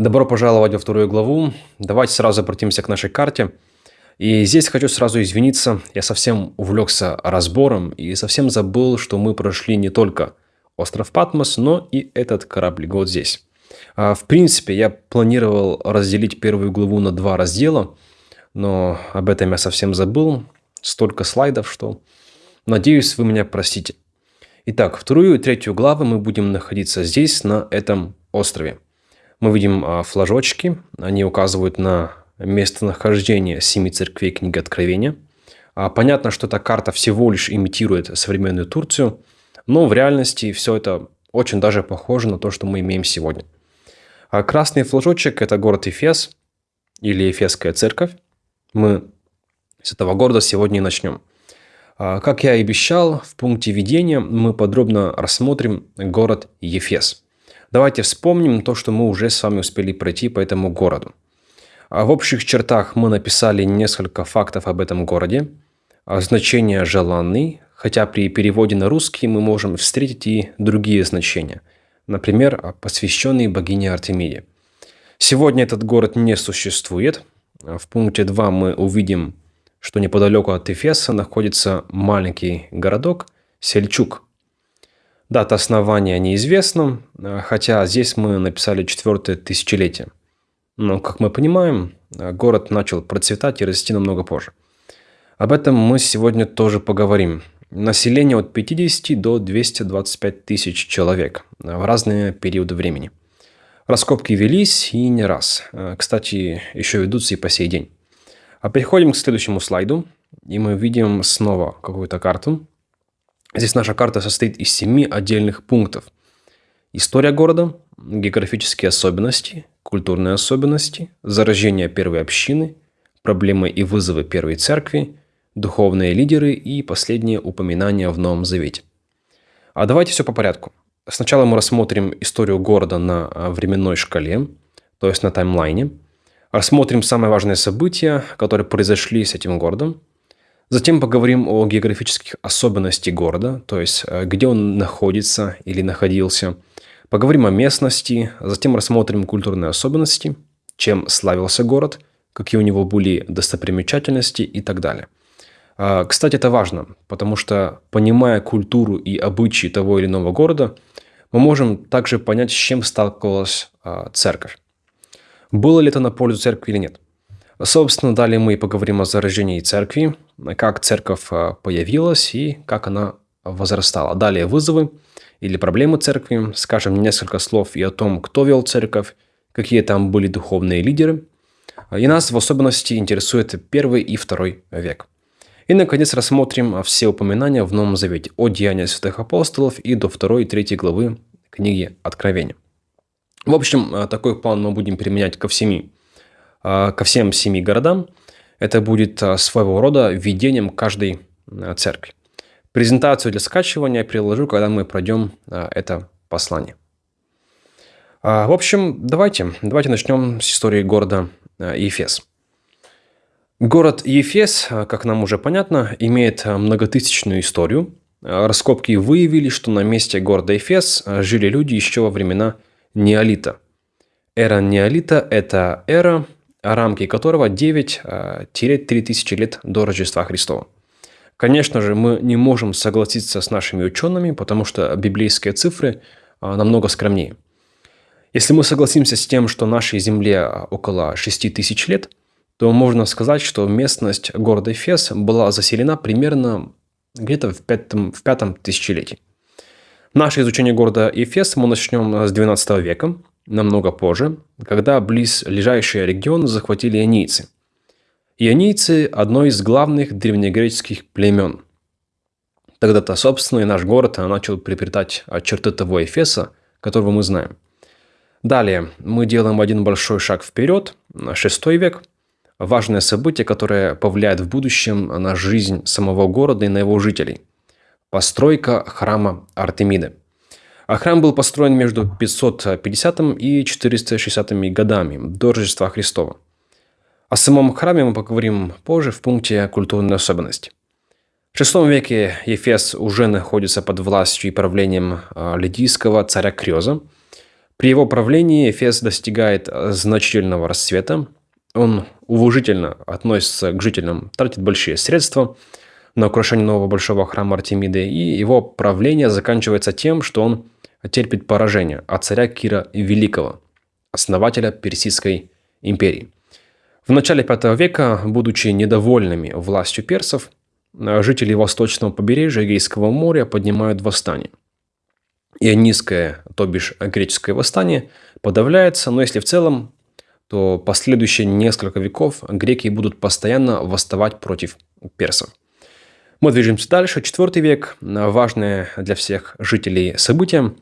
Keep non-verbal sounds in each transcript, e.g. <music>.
Добро пожаловать во вторую главу. Давайте сразу обратимся к нашей карте. И здесь хочу сразу извиниться, я совсем увлекся разбором и совсем забыл, что мы прошли не только остров Патмос, но и этот кораблик вот здесь. А, в принципе, я планировал разделить первую главу на два раздела, но об этом я совсем забыл. Столько слайдов, что надеюсь, вы меня простите. Итак, вторую и третью главы мы будем находиться здесь, на этом острове. Мы видим а, флажочки, они указывают на местонахождение семи церквей книги Откровения. А, понятно, что эта карта всего лишь имитирует современную Турцию, но в реальности все это очень даже похоже на то, что мы имеем сегодня. А красный флажочек – это город Эфес или Эфесская церковь. Мы с этого города сегодня и начнем. Как я и обещал, в пункте введения мы подробно рассмотрим город Ефес – Давайте вспомним то, что мы уже с вами успели пройти по этому городу. А в общих чертах мы написали несколько фактов об этом городе. А значение «желанный», хотя при переводе на русский мы можем встретить и другие значения. Например, посвященный богине Артемиде. Сегодня этот город не существует. В пункте 2 мы увидим, что неподалеку от Эфеса находится маленький городок Сельчук – Дата основания неизвестна, э, хотя здесь мы написали четвертое тысячелетие. Но, как мы понимаем, э, город начал процветать и расти намного позже. Об этом мы сегодня тоже поговорим. Население от 50 до 225 тысяч человек э, в разные периоды времени. Раскопки велись и не раз. Кстати, еще ведутся и по сей день. А переходим к следующему слайду. И мы видим снова какую-то карту. Здесь наша карта состоит из семи отдельных пунктов. История города, географические особенности, культурные особенности, зарождение первой общины, проблемы и вызовы первой церкви, духовные лидеры и последние упоминания в Новом Завете. А давайте все по порядку. Сначала мы рассмотрим историю города на а, временной шкале, то есть на таймлайне. Рассмотрим самые важные события, которые произошли с этим городом – Затем поговорим о географических особенностях города, то есть э, где он находится или находился. Поговорим о местности, затем рассмотрим культурные особенности, чем славился город, какие у него были достопримечательности и так далее. А, кстати, это важно, потому что понимая культуру и обычаи того или иного города, мы можем также понять, с чем сталкивалась а, церковь. Было ли это на пользу церкви или нет. Собственно, далее мы поговорим о зарождении церкви, как церковь а, появилась и как она возрастала. Далее вызовы или проблемы церкви, скажем несколько слов и о том, кто вел церковь, какие там были духовные лидеры. И нас в особенности интересует первый и второй век. И, наконец, рассмотрим все упоминания в Новом Завете от Деяния Святых Апостолов и до второй и третьей главы книги Откровения. В общем, а, такой план мы будем применять ко всеми ко всем семи городам. Это будет а, своего рода введением каждой а, церкви. Презентацию для скачивания я приложу, когда мы пройдем это послание. В общем, давайте, давайте начнем с истории города Ефес. Город Ефес, как нам уже понятно, имеет многотысячную историю. Раскопки выявили, что на месте города Ефес жили люди еще во времена неолита. Эра неолита – это эра, рамки которого 9-3000 лет до Рождества Христова. Конечно же, мы не можем согласиться с нашими учеными, потому что библейские цифры а, намного скромнее. Если мы согласимся с тем, что нашей Земле около 6 тысяч лет, то можно сказать, что местность города Эфес была заселена примерно где-то в пятом, в пятом тысячелетии. Наше изучение города Эфес мы начнем с 12 века, намного позже, когда близ близлежащий регион захватили ионийцы. Ионийцы – одно из главных древнегреческих племен. Тогда-то, собственно, и наш город начал приобретать черты того Эфеса, которого мы знаем. Далее мы делаем один большой шаг вперед, на шестой век. Важное событие, которое повлияет в будущем на жизнь самого города и на его жителей. Постройка храма Артемиды. А храм был построен между 550 и 460 годами до Рождества Христова. О самом храме мы поговорим позже в пункте «Культурные особенности». В VI веке Ефес уже находится под властью и правлением а, лидийского царя Крёза. При его правлении Эфес достигает значительного расцвета. Он уважительно относится к жителям, тратит большие средства на украшение нового большого храма Артемиды, и его правление заканчивается тем, что он терпит поражение от царя Кира Великого, основателя Персидской империи. В начале V века, будучи недовольными властью персов, жители восточного побережья Эгейского моря поднимают восстание. Ионийское, то бишь греческое восстание, подавляется, но если в целом, то последующие несколько веков греки будут постоянно восставать против персов. Мы движемся дальше. Четвертый век. Важное для всех жителей событие.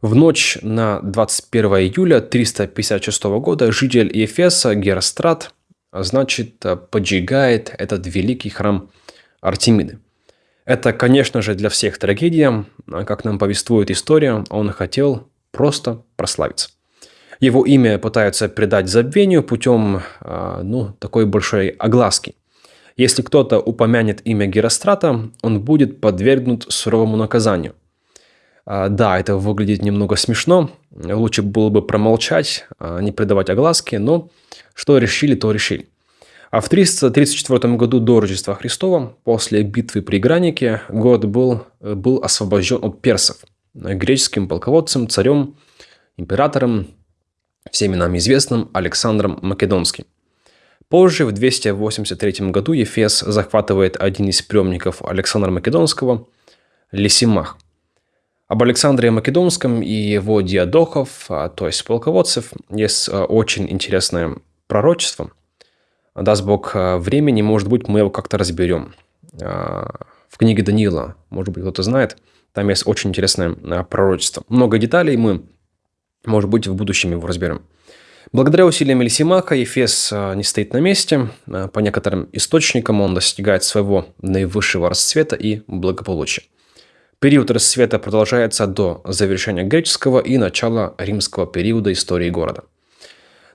В ночь на 21 июля 356 года житель Ефеса Герострат, значит, поджигает этот великий храм Артемиды. Это, конечно же, для всех трагедия. Как нам повествует история, он хотел просто прославиться. Его имя пытаются придать забвению путем а, ну, такой большой огласки. Если кто-то упомянет имя Герострата, он будет подвергнут суровому наказанию. А, да, это выглядит немного смешно. Лучше было бы промолчать, а, не придавать огласки, но что решили, то решили. А в 334 году до Рождества Христова, после битвы при Гранике, город был, был освобожден от персов. Греческим полководцем, царем, императором, всеми нам известным Александром Македонским. Позже, в 283 году, Ефес захватывает один из приемников Александра Македонского – Лисимах. Об Александре Македонском и его диадохов, а, то есть полководцев, есть а, очень интересное пророчество – даст Бог э, времени, может быть, мы его как-то разберем. А, в книге Даниила, может быть, кто-то знает, там есть очень интересное пророчество. Много деталей мы, может быть, в будущем его разберем. Благодаря усилиям Элисимаха Ефес не стоит на месте. По некоторым источникам он достигает своего наивысшего расцвета и благополучия. Период расцвета продолжается до завершения греческого и начала римского периода истории города.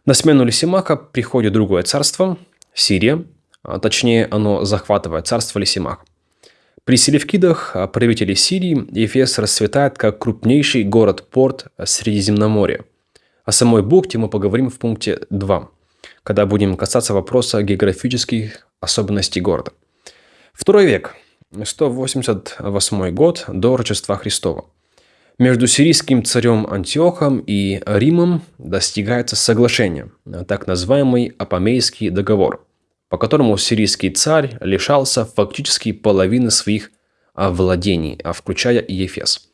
На смену Лисимаха приходит другое царство, Сирия, а точнее оно захватывает царство Лисимах. При Селевкидах, а, правителей Сирии, Ефес расцветает как крупнейший город-порт Средиземноморья. О самой бухте мы поговорим в пункте 2, когда будем касаться вопроса географических особенностей города. Второй век, 188 год до Рождества Христова. Между сирийским царем Антиохом и Римом достигается соглашение, так называемый Апамейский договор, по которому сирийский царь лишался фактически половины своих владений, включая и Ефес.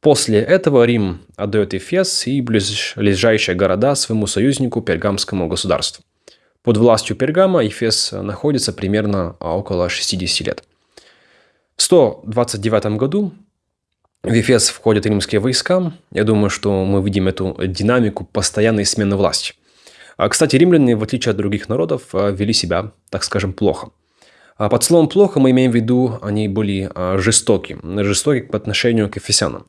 После этого Рим отдает Ефес и ближайшие города своему союзнику Пергамскому государству. Под властью Пергама Ефес находится примерно около 60 лет. В 129 году в Ефес входят римские войска. Я думаю, что мы видим эту динамику постоянной смены власти. А, кстати, римляне, в отличие от других народов, а, вели себя, так скажем, плохо. А под словом «плохо» мы имеем в виду, они были жестоки, жестоки по отношению к ефесянам.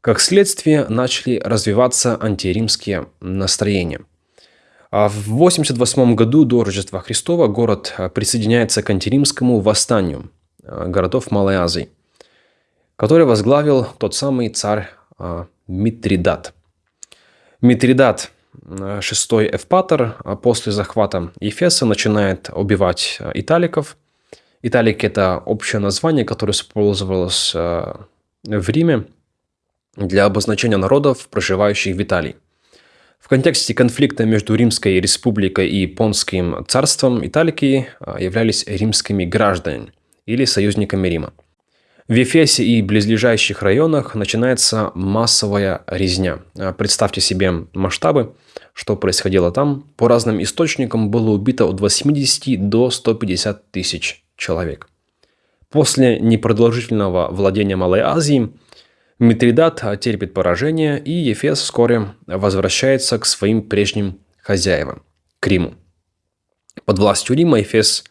Как следствие, начали развиваться антиримские настроения. В 88 году до Рождества Христова город присоединяется к антиримскому восстанию городов Малой Азии – который возглавил тот самый царь а, Митридат. Митридат, а, шестой Эвпатор, после захвата Ефеса начинает убивать италиков. Италик – это общее название, которое использовалось в Риме для обозначения народов, проживающих в Италии. В контексте конфликта между Римской республикой и Понским царством италики являлись римскими гражданами или союзниками Рима. В Ефесе и близлежащих районах начинается массовая резня. А, представьте себе масштабы, что происходило там. По разным источникам было убито от 80 до 150 тысяч человек. После непродолжительного владения Малой Азией Митридат терпит поражение, и Ефес вскоре возвращается к своим прежним хозяевам – к Риму. Под властью Рима Ефес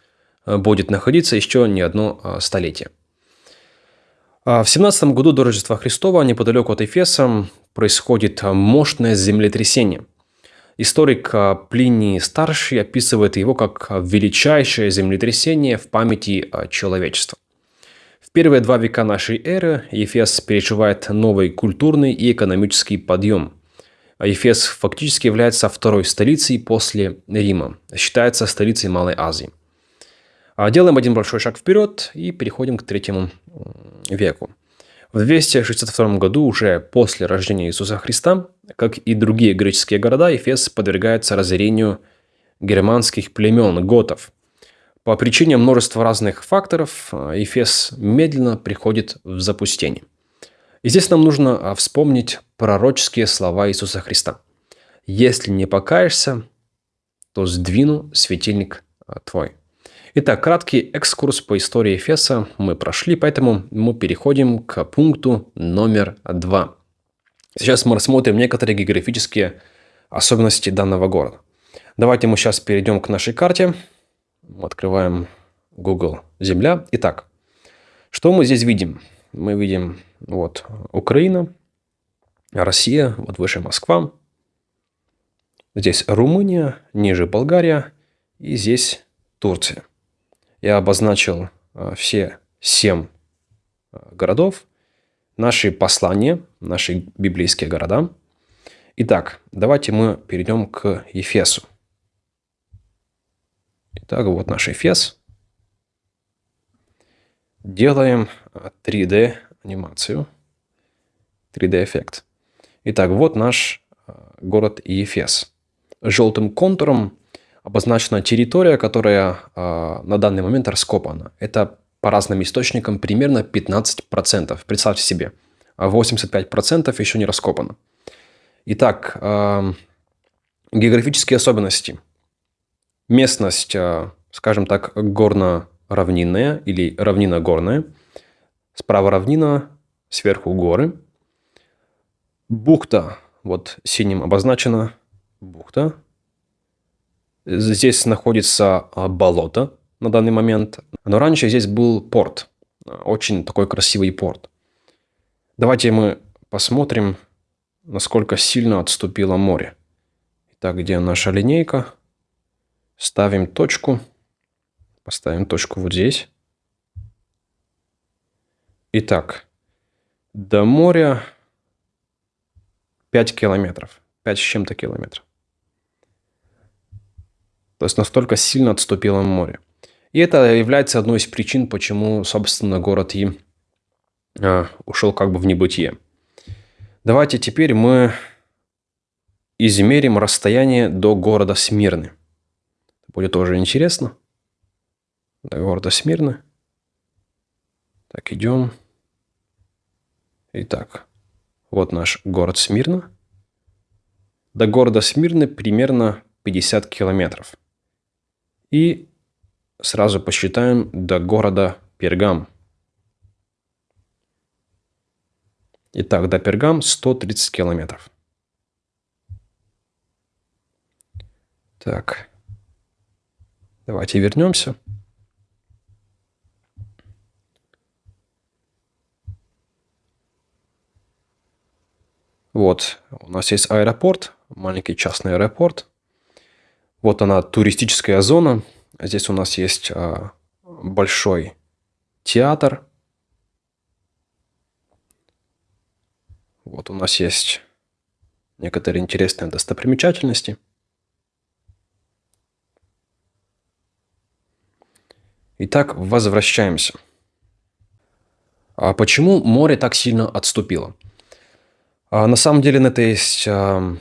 будет находиться еще не одно а, столетие. А в 17 году до Рождества Христова неподалеку от Эфеса происходит мощное землетрясение. Историк а, Плиний Старший описывает его как величайшее землетрясение в памяти человечества. В первые два века нашей эры Ефес переживает новый культурный и экономический подъем. Ефес фактически является второй столицей после Рима. Считается столицей Малой Азии. А делаем один большой шаг вперед и переходим к третьему веку. В 262 году, уже после рождения Иисуса Христа, как и другие греческие города, Ефес подвергается разорению германских племен, готов. По причине множества разных факторов Ефес медленно приходит в запустение. И здесь нам нужно вспомнить пророческие слова Иисуса Христа. «Если не покаешься, то сдвину светильник твой». Итак, краткий экскурс по истории Эфеса мы прошли, поэтому мы переходим к пункту номер два. Сейчас мы рассмотрим некоторые географические особенности данного города. Давайте мы сейчас перейдем к нашей карте. Открываем Google Земля. Итак, что мы здесь видим? Мы видим вот Украина, Россия, вот выше Москва. Здесь Румыния, ниже Болгария и здесь Турция. Я обозначил а, все семь а, городов, наши послания, наши библейские города. Итак, давайте мы перейдем к Ефесу. Итак, вот наш Ефес. Делаем 3D а, анимацию, 3D эффект. Итак, вот наш город Ефес. Желтым контуром обозначена территория, которая э, на данный момент раскопана. Это по разным источникам примерно 15%. Представьте себе, 85% еще не раскопано. Итак, э, географические особенности. Местность, э, скажем так, горно-равнинная или равнина-горная. Справа равнина, сверху горы. Бухта, вот синим обозначена бухта, Здесь находится а, болото на данный момент. Но раньше здесь был порт. Очень такой красивый порт. Давайте мы посмотрим, насколько сильно отступило море. Итак, где наша линейка? Ставим точку. Поставим точку вот здесь. Итак, до моря 5 километров. 5 с чем-то километров. То есть настолько сильно отступило море. И это является одной из причин, почему, собственно, город И э, ушел как бы в небытие. Давайте теперь мы измерим расстояние до города Смирны. Будет тоже интересно. До города Смирны. Так, идем. Итак, вот наш город Смирна. До города Смирны примерно 50 километров. И сразу посчитаем до города Пергам. Итак, до Пергам 130 километров. Так, давайте вернемся. Вот, у нас есть аэропорт, маленький частный аэропорт. Вот она, туристическая зона. Здесь у нас есть а, большой театр. Вот у нас есть некоторые интересные достопримечательности. Итак, возвращаемся. А почему море так сильно отступило? А на самом деле на это есть а,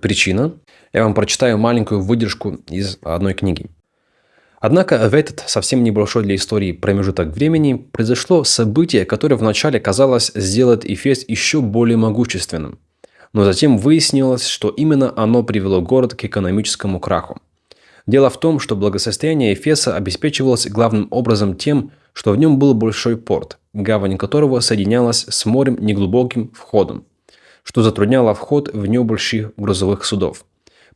причина. Я вам прочитаю маленькую выдержку из одной книги. Однако в этот совсем небольшой для истории промежуток времени произошло событие, которое вначале казалось сделать Эфес еще более могущественным. Но затем выяснилось, что именно оно привело город к экономическому краху. Дело в том, что благосостояние Эфеса обеспечивалось главным образом тем, что в нем был большой порт, гавань которого соединялась с морем неглубоким входом, что затрудняло вход в него больших грузовых судов.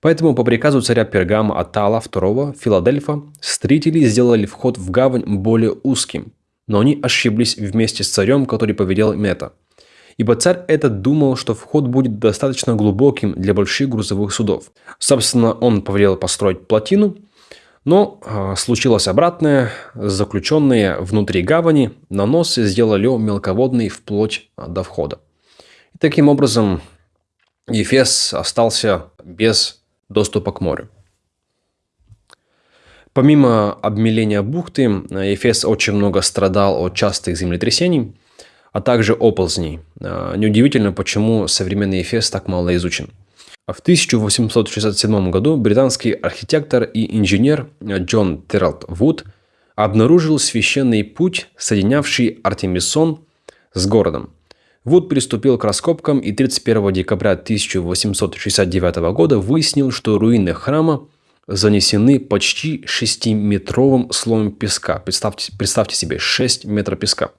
Поэтому по приказу царя Пергама Атала II Филадельфа строители сделали вход в гавань более узким, но они ошиблись вместе с царем, который повелел это. Ибо царь этот думал, что вход будет достаточно глубоким для больших грузовых судов. Собственно, он повелел построить плотину, но э, случилось обратное. Заключенные внутри гавани наносы сделали мелководный вплоть до входа. Таким образом Ефес остался без доступа к морю. Помимо обмеления бухты, Ефес очень много страдал от частых землетрясений, а также оползней. А, неудивительно, почему современный Ефес так мало изучен. В 1867 году британский архитектор и инженер Джон Террелт Вуд обнаружил священный путь, соединявший Артемисон с городом. Вуд приступил к раскопкам и 31 декабря 1869 года выяснил, что руины храма занесены почти 6-метровым слоем песка. Представьте, представьте себе, 6 метров песка.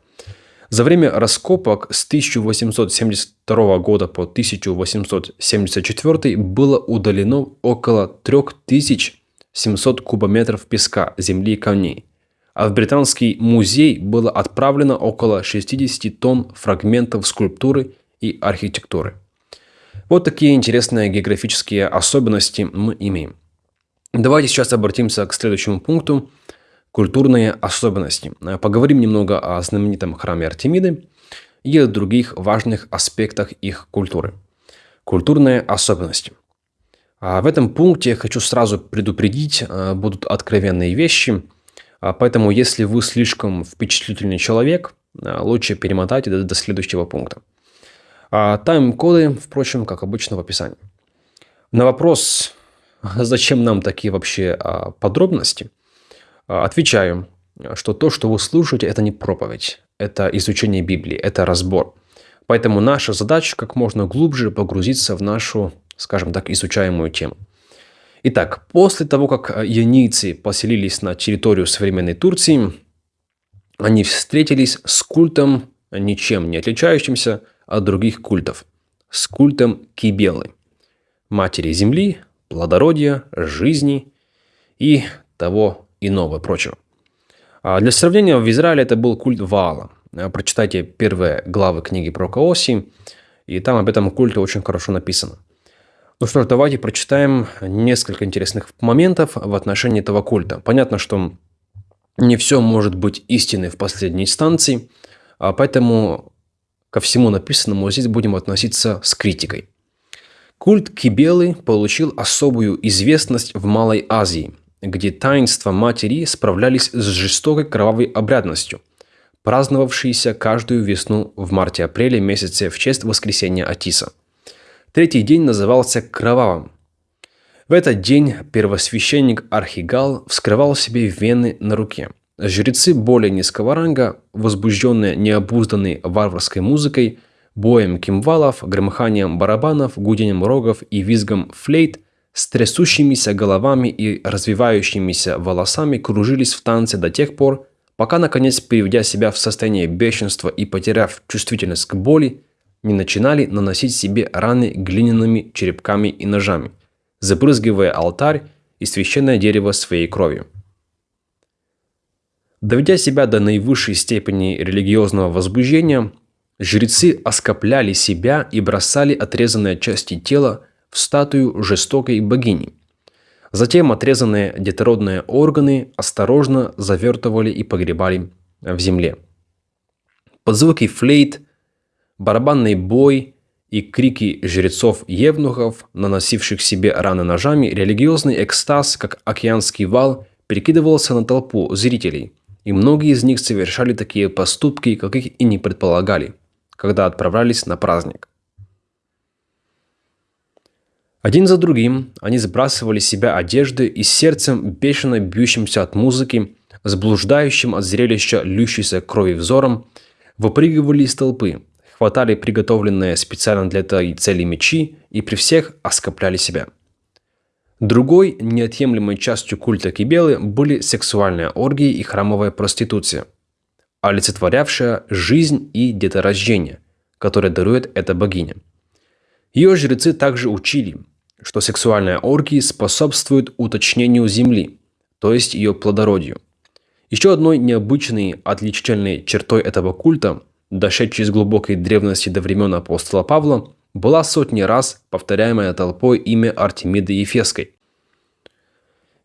За время раскопок с 1872 года по 1874 было удалено около 3700 кубометров песка, земли и камней а в Британский музей было отправлено около 60 тонн фрагментов скульптуры и архитектуры. Вот такие интересные географические особенности мы имеем. Давайте сейчас обратимся к следующему пункту – культурные особенности. Поговорим немного о знаменитом храме Артемиды и о других важных аспектах их культуры. Культурные особенности. А в этом пункте хочу сразу предупредить, э, будут откровенные вещи – а поэтому, если вы слишком впечатлительный человек, а, лучше перемотайте до, до следующего пункта. А тайм-коды, впрочем, как обычно в описании. На вопрос, <laughs> зачем нам такие вообще а, подробности, отвечаю, что то, что вы слушаете, это не проповедь, это изучение Библии, это разбор. Поэтому наша задача как можно глубже погрузиться в нашу, скажем так, изучаемую тему. Итак, после того, как э, ионийцы поселились на территорию современной Турции, они встретились с культом, ничем не отличающимся от других культов, с культом Кибелы, матери земли, плодородия, жизни и того иного прочего. А для сравнения, в Израиле это был культ Ваала. Э, прочитайте первые главы книги про Каоси, и там об этом культе очень хорошо написано. Ну что ж, давайте прочитаем несколько интересных моментов в отношении этого культа. Понятно, что не все может быть истиной в последней инстанции, а поэтому ко всему написанному здесь будем относиться с критикой. Культ Кибелы получил особую известность в Малой Азии, где таинства матери справлялись с жестокой кровавой обрядностью, праздновавшейся каждую весну в марте-апреле месяце в честь воскресения Атиса – Третий день назывался Кровавым. В этот день первосвященник Архигал вскрывал себе вены на руке. Жрецы более низкого ранга, возбужденные необузданной варварской музыкой, боем кимвалов, громыханием барабанов, гудением рогов и визгом флейт, с трясущимися головами и развивающимися волосами кружились в танце до тех пор, пока, наконец, приведя себя в состояние бешенства и потеряв чувствительность к боли, не начинали наносить себе раны глиняными черепками и ножами, забрызгивая алтарь и священное дерево своей кровью. Доведя себя до наивысшей степени религиозного возбуждения, жрецы оскопляли себя и бросали отрезанные части тела в статую жестокой богини. Затем отрезанные детородные органы осторожно завертывали и погребали в земле. Под звуки флейт барабанный бой и крики жрецов-евнухов, наносивших себе раны ножами, религиозный экстаз, как океанский вал, перекидывался на толпу зрителей, и многие из них совершали такие поступки, каких и не предполагали, когда отправлялись на праздник. Один за другим они сбрасывали с себя одежды и сердцем, бешено бьющимся от музыки, с блуждающим от зрелища льющейся крови взором, выпрыгивали из толпы, хватали приготовленные специально для этой цели мечи и при всех оскопляли себя. Другой неотъемлемой частью культа Кибелы были сексуальные оргии и храмовая проституция, олицетворявшая жизнь и деторождение, которое дарует эта богиня. Ее жрецы также учили, что сексуальные оргии способствуют уточнению земли, то есть ее плодородию. Еще одной необычной отличительной чертой этого культа дошедшей из глубокой древности до времен апостола Павла, была сотни раз повторяемая толпой имя Артемиды Ефесской.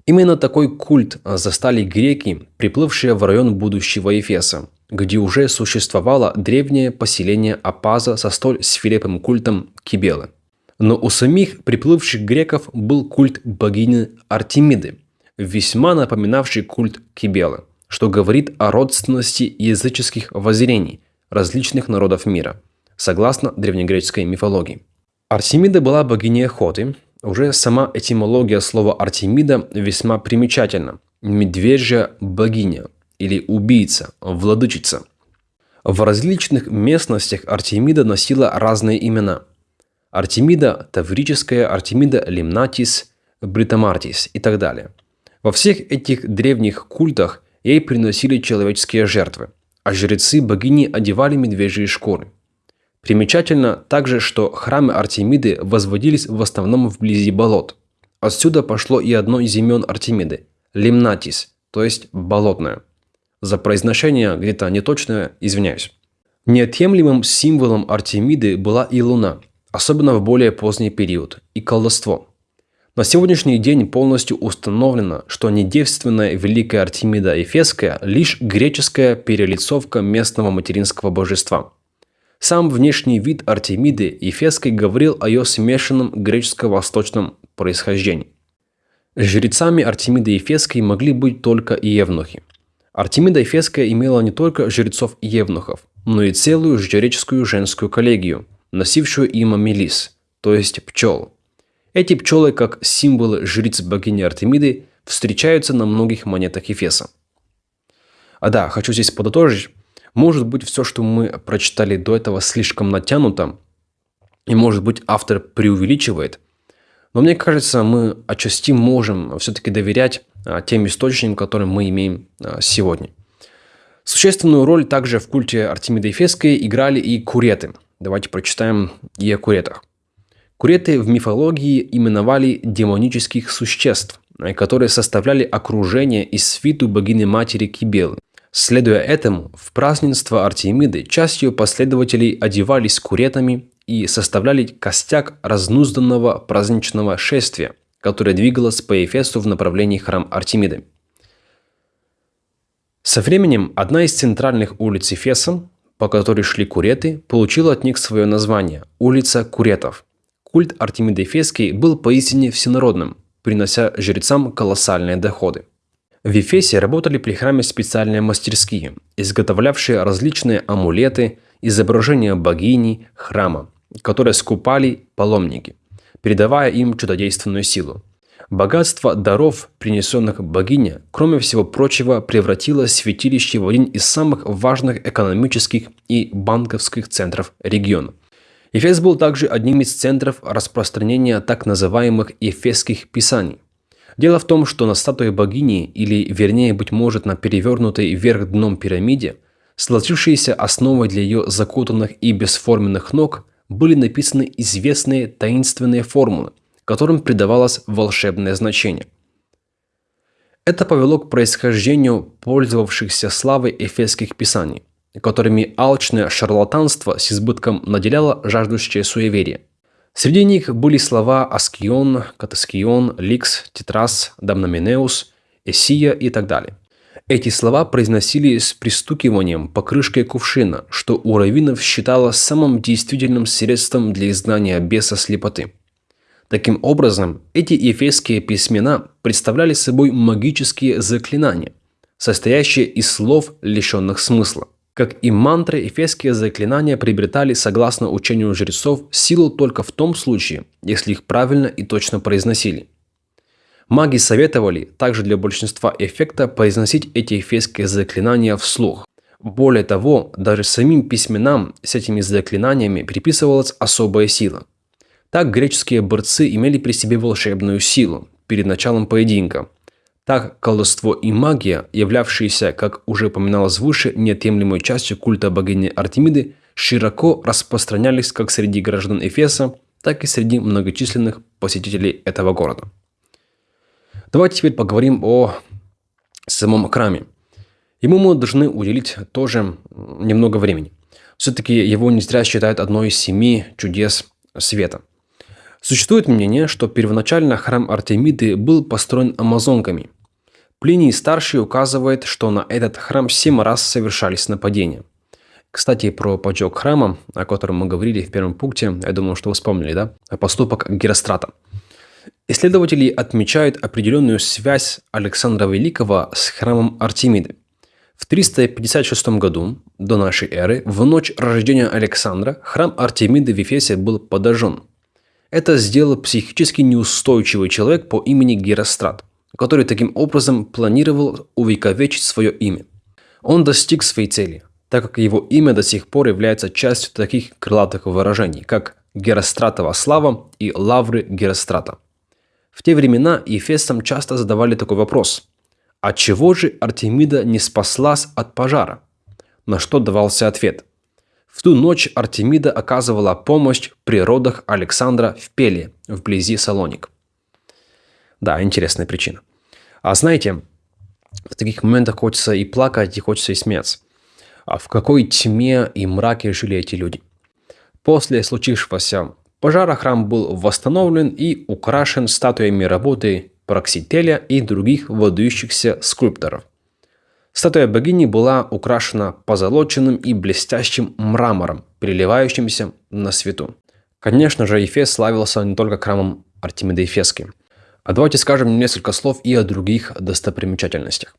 Именно такой культ застали греки, приплывшие в район будущего Ефеса, где уже существовало древнее поселение Апаза со столь свирепым культом Кибелы. Но у самих приплывших греков был культ богини Артемиды, весьма напоминавший культ Кибелы, что говорит о родственности языческих воззрений различных народов мира, согласно древнегреческой мифологии. Артемида была богиней охоты. Уже сама этимология слова Артемида весьма примечательна. Медвежья богиня или убийца, владычица. В различных местностях Артемида носила разные имена. Артемида Таврическая, Артемида Лимнатис, Бритомартис и так далее. Во всех этих древних культах ей приносили человеческие жертвы, а жрецы богини одевали медвежьи шкуры – Примечательно также, что храмы Артемиды возводились в основном вблизи болот. Отсюда пошло и одно из имен Артемиды – Лимнатис, то есть болотная. За произношение где-то неточное извиняюсь. Неотъемлемым символом Артемиды была и Луна, особенно в более поздний период, и колдовство. На сегодняшний день полностью установлено, что недевственная Великая Артемида Эфесская – лишь греческая перелицовка местного материнского божества – сам внешний вид Артемиды Ефесской говорил о ее смешанном греческо-восточном происхождении. Жрецами Артемиды Ефесской могли быть только евнухи. Артемида Ефесская имела не только жрецов евнухов, но и целую жреческую женскую коллегию, носившую имя Мелис, то есть пчел. Эти пчелы, как символы жриц богини Артемиды, встречаются на многих монетах Ефеса. А да, хочу здесь подытожить, может быть, все, что мы прочитали до этого, слишком натянуто, и, может быть, автор преувеличивает. Но мне кажется, мы отчасти можем все-таки доверять а, тем источникам, которые мы имеем а, сегодня. Существенную роль также в культе Артемиды Ефесской играли и куреты. Давайте прочитаем и о куретах. Куреты в мифологии именовали демонических существ, которые составляли окружение и свиту богини-матери Кибелы – Следуя этому, в празднество Артемиды часть ее последователей одевались куретами и составляли костяк разнузданного праздничного шествия, которое двигалось по Эфесу в направлении храм Артемиды. Со временем одна из центральных улиц Эфеса, по которой шли куреты, получила от них свое название – улица Куретов. Культ Артемиды Эфесский был поистине всенародным, принося жрецам колоссальные доходы. В Ефесе работали при храме специальные мастерские, изготовлявшие различные амулеты, изображения богини, храма, которые скупали паломники, передавая им чудодейственную силу. Богатство даров, принесенных богине, кроме всего прочего, превратило святилище в один из самых важных экономических и банковских центров региона. Эфес был также одним из центров распространения так называемых эфесских писаний – Дело в том, что на статуе богини, или вернее, быть может, на перевернутой вверх дном пирамиде, сложившиеся основой для ее закутанных и бесформенных ног, были написаны известные таинственные формулы, которым придавалось волшебное значение. Это повело к происхождению пользовавшихся славой эфесских писаний, которыми алчное шарлатанство с избытком наделяло жаждущее суеверие – Среди них были слова Аскион, Катаскион, Ликс, Тетрас, Дамноминеус, Эсия и так далее. Эти слова произносили с пристукиванием по крышке кувшина, что у раввинов считалось самым действительным средством для изгнания беса слепоты. Таким образом, эти ефесские письмена представляли собой магические заклинания, состоящие из слов, лишенных смысла. Как и мантры, эфесские заклинания приобретали, согласно учению жрецов, силу только в том случае, если их правильно и точно произносили. Маги советовали также для большинства эффекта произносить эти эфесские заклинания вслух. Более того, даже самим письменам с этими заклинаниями приписывалась особая сила. Так греческие борцы имели при себе волшебную силу перед началом поединка – так, колдовство и магия, являвшиеся, как уже упоминалось выше, неотъемлемой частью культа богини Артемиды, широко распространялись как среди граждан Эфеса, так и среди многочисленных посетителей этого города. Давайте теперь поговорим о самом храме. Ему мы должны уделить тоже немного времени. Все-таки его не зря считают одной из семи чудес света – Существует мнение, что первоначально храм Артемиды был построен амазонками. Плиний старший указывает, что на этот храм семь раз совершались нападения. Кстати, про поджог храма, о котором мы говорили в первом пункте, я думаю, что вы вспомнили, да? Поступок Герострата. Исследователи отмечают определенную связь Александра Великого с храмом Артемиды. В 356 году до нашей эры, в ночь рождения Александра, храм Артемиды в Ефесе был подожжен. Это сделал психически неустойчивый человек по имени Герострат, который таким образом планировал увековечить свое имя. Он достиг своей цели, так как его имя до сих пор является частью таких крылатых выражений, как Геростратова слава и лавры Герострата. В те времена ефесцам часто задавали такой вопрос – а чего же Артемида не спаслась от пожара? На что давался ответ. В ту ночь Артемида оказывала помощь при родах Александра в Пеле, вблизи Салоник. Да, интересная причина. А знаете, в таких моментах хочется и плакать, и хочется и смеяться. А в какой тьме и мраке жили эти люди? После случившегося пожара храм был восстановлен и украшен статуями работы Проксителя и других выдающихся скульпторов. Статуя богини была украшена позолоченным и блестящим мрамором, переливающимся на свету. Конечно же, Ефес славился не только храмом Артемиды Ефесским. А давайте скажем несколько слов и о других достопримечательностях.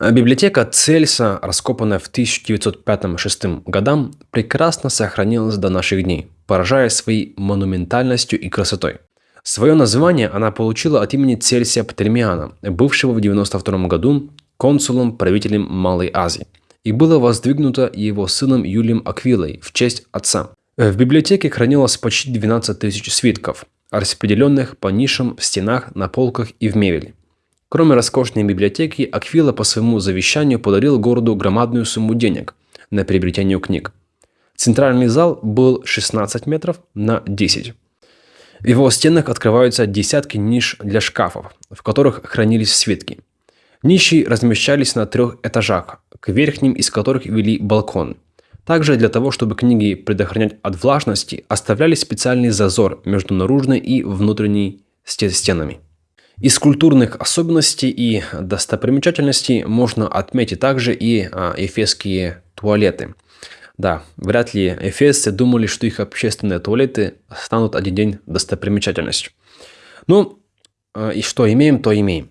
Библиотека Цельса, раскопанная в 1905-1906 годам, прекрасно сохранилась до наших дней, поражая своей монументальностью и красотой. Свое название она получила от имени Цельсия Птолемиана, бывшего в 92 году консулом-правителем Малой Азии, и было воздвигнуто его сыном Юлием Аквилой в честь отца. В библиотеке хранилось почти 12 тысяч свитков, распределенных по нишам в стенах, на полках и в мебели. Кроме роскошной библиотеки, Аквила по своему завещанию подарил городу громадную сумму денег на приобретение книг. Центральный зал был 16 метров на 10. В его стенах открываются десятки ниш для шкафов, в которых хранились свитки. Ниши размещались на трех этажах, к верхним из которых вели балкон. Также для того, чтобы книги предохранять от влажности, оставляли специальный зазор между наружной и внутренней стенами. Из культурных особенностей и достопримечательностей можно отметить также и а, эфесские туалеты – да, вряд ли эфесцы думали, что их общественные туалеты станут один день достопримечательностью. Ну, э, и что имеем, то имеем.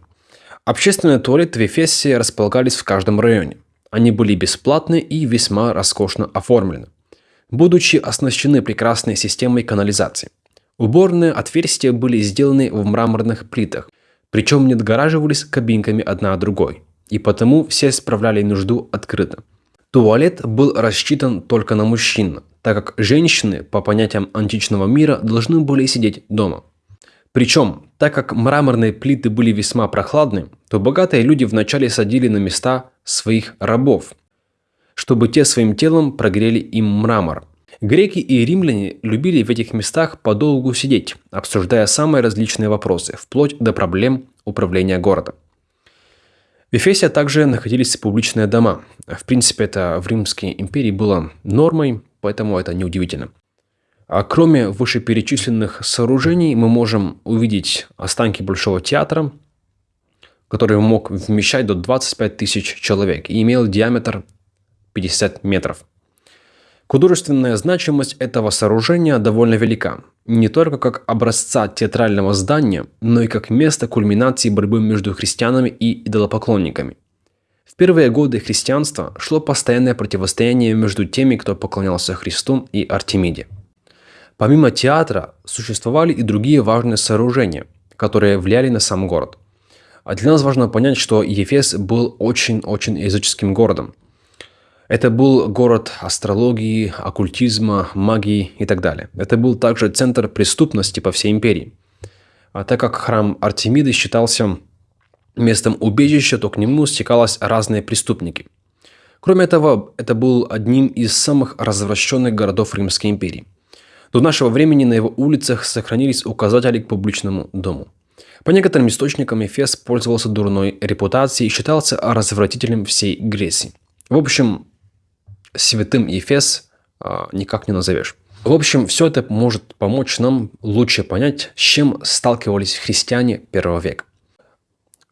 Общественные туалеты в Эфесе располагались в каждом районе. Они были бесплатны и весьма роскошно оформлены, будучи оснащены прекрасной системой канализации. Уборные отверстия были сделаны в мраморных плитах, причем не отгораживались кабинками одна от другой, и потому все справляли нужду открыто. Туалет был рассчитан только на мужчин, так как женщины, по понятиям античного мира, должны были сидеть дома. Причем, так как мраморные плиты были весьма прохладны, то богатые люди вначале садили на места своих рабов, чтобы те своим телом прогрели им мрамор. Греки и римляне любили в этих местах подолгу сидеть, обсуждая самые различные вопросы, вплоть до проблем управления городом. В Эфесе также находились публичные дома. В принципе, это в Римской империи было нормой, поэтому это неудивительно. А кроме вышеперечисленных сооружений, мы можем увидеть останки Большого театра, который мог вмещать до 25 тысяч человек и имел диаметр 50 метров. Художественная значимость этого сооружения довольно велика. Не только как образца театрального здания, но и как место кульминации борьбы между христианами и идолопоклонниками. В первые годы христианства шло постоянное противостояние между теми, кто поклонялся Христу и Артемиде. Помимо театра существовали и другие важные сооружения, которые влияли на сам город. А для нас важно понять, что Ефес был очень-очень языческим городом – это был город астрологии, оккультизма, магии и так далее. Это был также центр преступности по всей империи. А так как храм Артемиды считался местом убежища, то к нему стекались разные преступники. Кроме того, это был одним из самых развращенных городов Римской империи. До нашего времени на его улицах сохранились указатели к публичному дому. По некоторым источникам Эфес пользовался дурной репутацией и считался развратителем всей Греции. В общем, святым Ефес а, никак не назовешь. В общем, все это может помочь нам лучше понять, с чем сталкивались христиане первого века.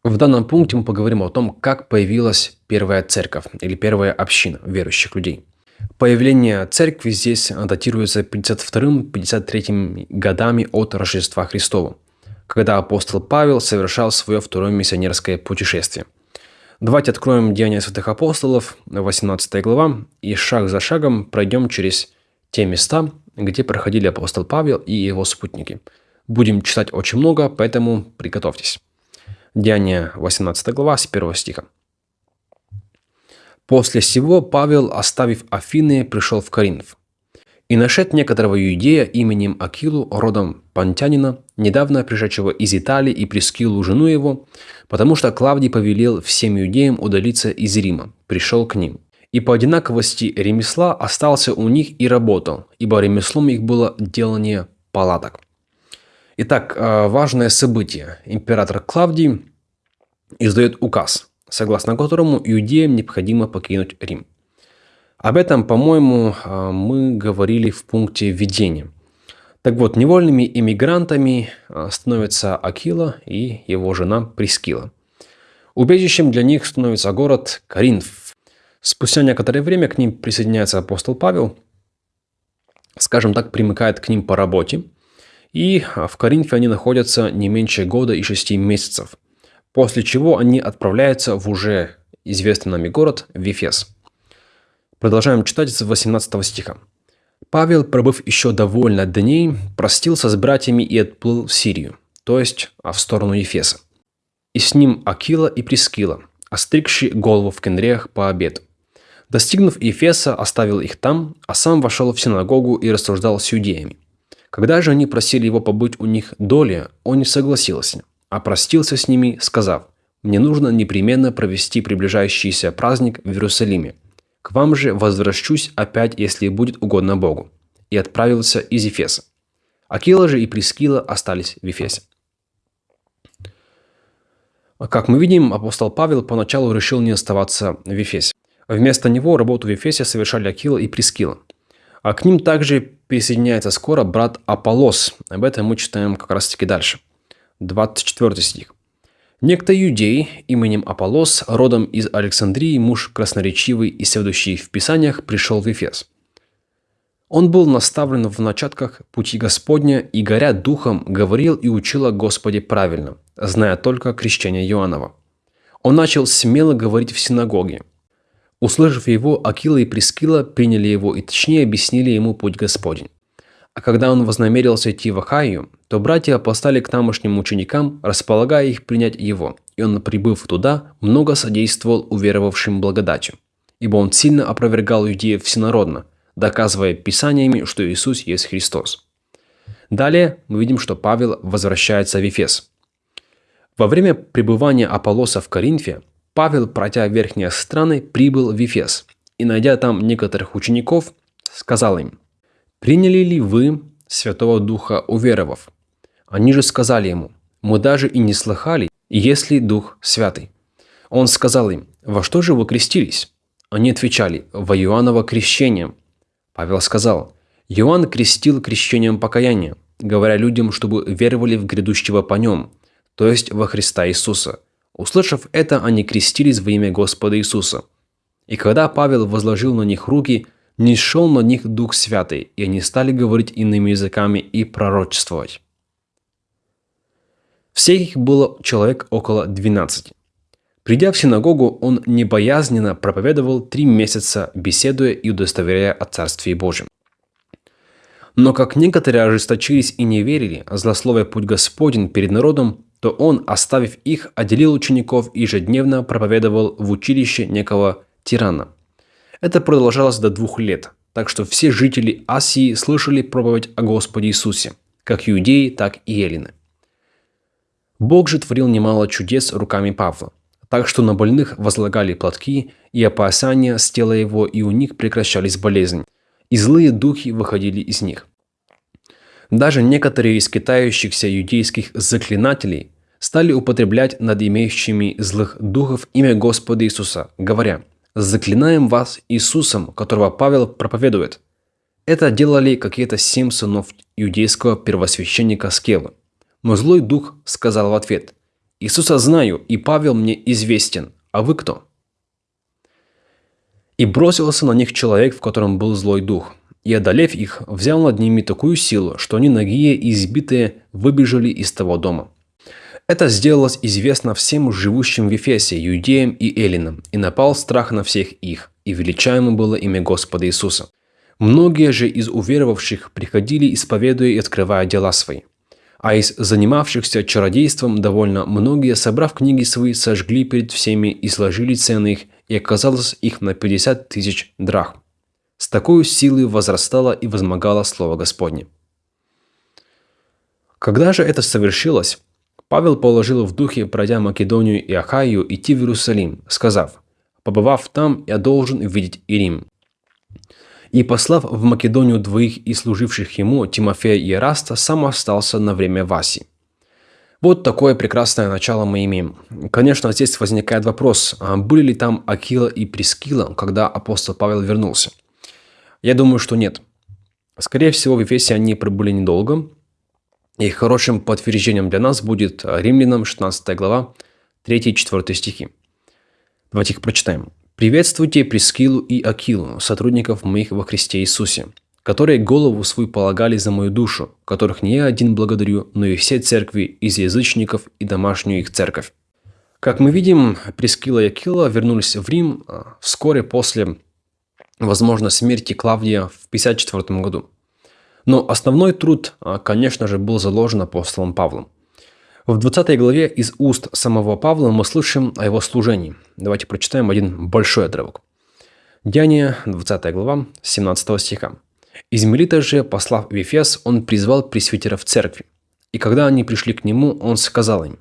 В данном пункте мы поговорим о том, как появилась первая церковь или первая община верующих людей. Появление церкви здесь датируется 52-53 годами от Рождества Христова, когда апостол Павел совершал свое второе миссионерское путешествие. Давайте откроем Деяния святых апостолов, 18 глава, и шаг за шагом пройдем через те места, где проходили апостол Павел и его спутники. Будем читать очень много, поэтому приготовьтесь. Деяния 18 глава с 1 стиха. После сего Павел, оставив Афины, пришел в Коринф. И нашед некоторого иудея именем Акилу, родом Пантянина, недавно пришедшего из Италии и Прескилу жену его, потому что Клавдий повелел всем иудеям удалиться из Рима, пришел к ним. И по одинаковости ремесла остался у них и работал, ибо ремеслом их было делание палаток. Итак, э, важное событие. Император Клавдий издает указ – согласно которому иудеям необходимо покинуть Рим. Об этом, по-моему, а, мы говорили в пункте введения. Так вот, невольными иммигрантами а, становятся Акила и его жена Прискила. Убежищем для них становится город Коринф. Спустя некоторое время к ним присоединяется апостол Павел, скажем так, примыкает к ним по работе. И а, в Коринфе они находятся не меньше года и шести месяцев – после чего они отправляются в уже известный нами город Вифес. Продолжаем читать с 18 стиха. Павел, пробыв еще довольно дней, простился с братьями и отплыл в Сирию, то есть а в сторону Ефеса. И с ним Акила и Прискила, остригши голову в кенреях по обеду. Достигнув Ефеса, оставил их там, а сам вошел в синагогу и рассуждал с иудеями. Когда же они просили его побыть у них доли, он не согласился, опростился с ними, сказав, «Мне нужно непременно провести приближающийся праздник в Иерусалиме. К вам же возвращусь опять, если будет угодно Богу». И отправился из Ефеса. Акила же и Прескила остались в Ефесе. Как мы видим, апостол Павел поначалу решил не оставаться в Ефесе. Вместо него работу в Ефесе совершали Акила и Прескила. А к ним также присоединяется скоро брат Аполлос. Об этом мы читаем как раз таки дальше – 24 стих. Некто иудей именем Аполос, родом из Александрии, муж красноречивый и следующий в Писаниях, пришел в Ефес. Он был наставлен в начатках пути Господня и, горя духом, говорил и учил о Господе правильно, зная только крещение Иоаннова. Он начал смело говорить в синагоге. Услышав его, Акила и Прескила приняли его и точнее объяснили ему путь Господень. А когда он вознамерился идти в Ахаю, то братья послали к тамошним ученикам, располагая их принять его, и он, прибыв туда, много содействовал уверовавшим благодатью. Ибо он сильно опровергал иудеев всенародно, доказывая писаниями, что Иисус есть Христос. Далее мы видим, что Павел возвращается в Ефес. Во время пребывания Аполлоса в Коринфе, Павел, пройдя верхние страны, прибыл в Ефес, и, найдя там некоторых учеников, сказал им – Приняли ли вы Святого Духа, уверовав? Они же сказали ему, мы даже и не слыхали, есть ли Дух Святый. Он сказал им, во что же вы крестились? Они отвечали, во Иоанново крещение. Павел сказал, Иоанн крестил крещением покаяния, говоря людям, чтобы веровали в грядущего по нем, то есть во Христа Иисуса. Услышав это, они крестились во имя Господа Иисуса. И когда Павел возложил на них руки – не шел на них Дух Святый, и они стали говорить иными языками и пророчествовать. Всех их было человек около 12. Придя в синагогу, он небоязненно проповедовал три месяца, беседуя и удостоверяя о Царстве Божьем. Но как некоторые ожесточились и не верили, злословия путь Господень перед народом, то он, оставив их, отделил учеников и ежедневно проповедовал в училище некого тирана – это продолжалось до двух лет, так что все жители Асии слышали проповедь о Господе Иисусе, как иудеи, так и эллины. Бог же творил немало чудес руками Павла, так что на больных возлагали платки и опасания с тела его, и у них прекращались болезни, и злые духи выходили из них. Даже некоторые из китающихся иудейских заклинателей стали употреблять над имеющими злых духов имя Господа Иисуса, говоря – Заклинаем вас Иисусом, которого Павел проповедует. Это делали какие-то семь сынов иудейского первосвященника Скевы. Но злой дух сказал в ответ, «Иисуса знаю, и Павел мне известен, а вы кто?» И бросился на них человек, в котором был злой дух, и, одолев их, взял над ними такую силу, что они нагие и избитые выбежали из того дома. Это сделалось известно всем живущим в Ефесе, иудеям и эллинам, и напал страх на всех их, и величаемо было имя Господа Иисуса. Многие же из уверовавших приходили, исповедуя и открывая дела свои. А из занимавшихся чародейством довольно многие, собрав книги свои, сожгли перед всеми и сложили цены их, и оказалось их на 50 тысяч драх. С такой силой возрастало и возмогало Слово Господне. Когда же это совершилось, Павел положил в духе, пройдя Македонию и Ахаю, идти в Иерусалим, сказав, «Побывав там, я должен увидеть и Рим». И послав в Македонию двоих и служивших ему, Тимофея и Eraста, сам остался на время Васи. Вот такое прекрасное начало мы имеем. Конечно, здесь возникает вопрос, а были ли там Акила и Прескила, когда апостол Павел вернулся? Я думаю, что нет. Скорее всего, в Ефесе они пробыли недолго, и хорошим подтверждением для нас будет Римлянам 16 глава 3-4 стихи. Давайте их прочитаем. Приветствуйте Прескилу и Акилу, сотрудников моих во Христе Иисусе, которые голову свою полагали за мою душу, которых не я один благодарю, но и все церкви из язычников и домашнюю их церковь. Как мы видим, Прескила и Акила вернулись в Рим а, вскоре после, возможно, смерти Клавдия в 54 году. Но основной труд, а, конечно же, был заложен апостолом Павлом – в 20 главе из уст самого Павла мы слышим о его служении. Давайте прочитаем один большой отрывок. Деяние, 20 глава, 17 стиха. «Из Мелита же, послав в Ефес, он призвал пресвитеров церкви. И когда они пришли к нему, он сказал им,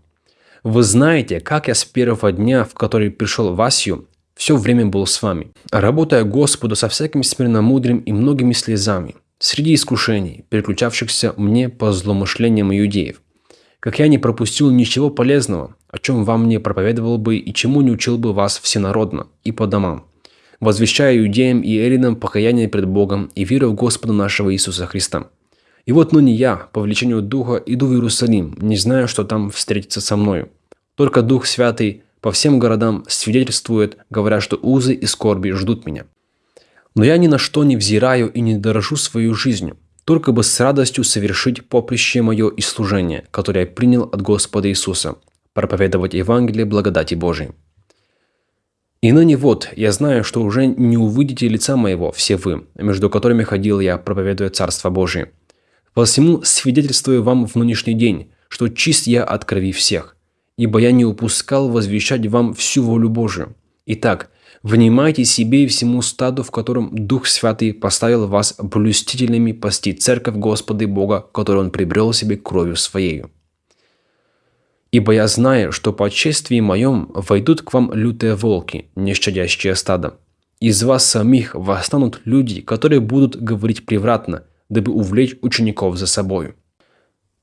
«Вы знаете, как я с первого дня, в который пришел в Асию, все время был с вами, работая Господу со всяким смирномудрым и многими слезами, среди искушений, переключавшихся мне по злоумышлениям иудеев, как я не пропустил ничего полезного, о чем вам не проповедовал бы и чему не учил бы вас всенародно и по домам, возвещая иудеям и эллинам покаяние пред Богом и веру в Господа нашего Иисуса Христа. И вот ныне я, по влечению Духа, иду в Иерусалим, не знаю, что там встретится со мною. Только Дух Святый по всем городам свидетельствует, говоря, что узы и скорби ждут меня. Но я ни на что не взираю и не дорожу свою жизнью, только бы с радостью совершить поприще мое и служение, которое я принял от Господа Иисуса, проповедовать Евангелие благодати Божией. И ныне вот, я знаю, что уже не увидите лица моего, все вы, между которыми ходил я, проповедуя Царство Божие. Посему свидетельствую вам в нынешний день, что чист я от крови всех, ибо я не упускал возвещать вам всю волю Божию. Итак, Внимайте себе и всему стаду, в котором Дух Святый поставил вас блюстительными пасти церковь Господа и Бога, которую Он прибрел себе кровью Своею. Ибо я знаю, что по чествии моем войдут к вам лютые волки, не щадящие стадо. Из вас самих восстанут люди, которые будут говорить превратно, дабы увлечь учеников за собою.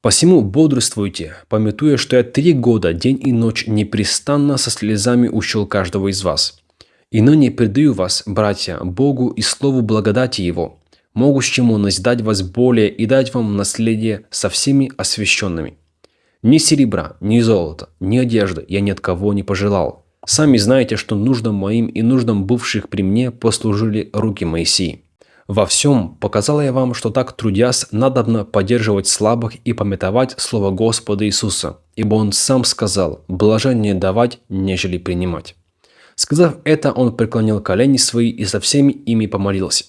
Посему бодрствуйте, пометуя, что я три года, день и ночь непрестанно со слезами учил каждого из вас – и ныне предаю вас, братья, Богу и Слову благодати Его, могущему назидать вас более и дать вам наследие со всеми освященными. Ни серебра, ни золота, ни одежды я ни от кого не пожелал. Сами знаете, что нуждам моим и нуждам бывших при мне послужили руки Моисии. Во всем показал я вам, что так трудясь, надобно поддерживать слабых и пометовать Слово Господа Иисуса, ибо Он сам сказал, блажение давать, нежели принимать. Сказав это, он преклонил колени свои и со всеми ими помолился.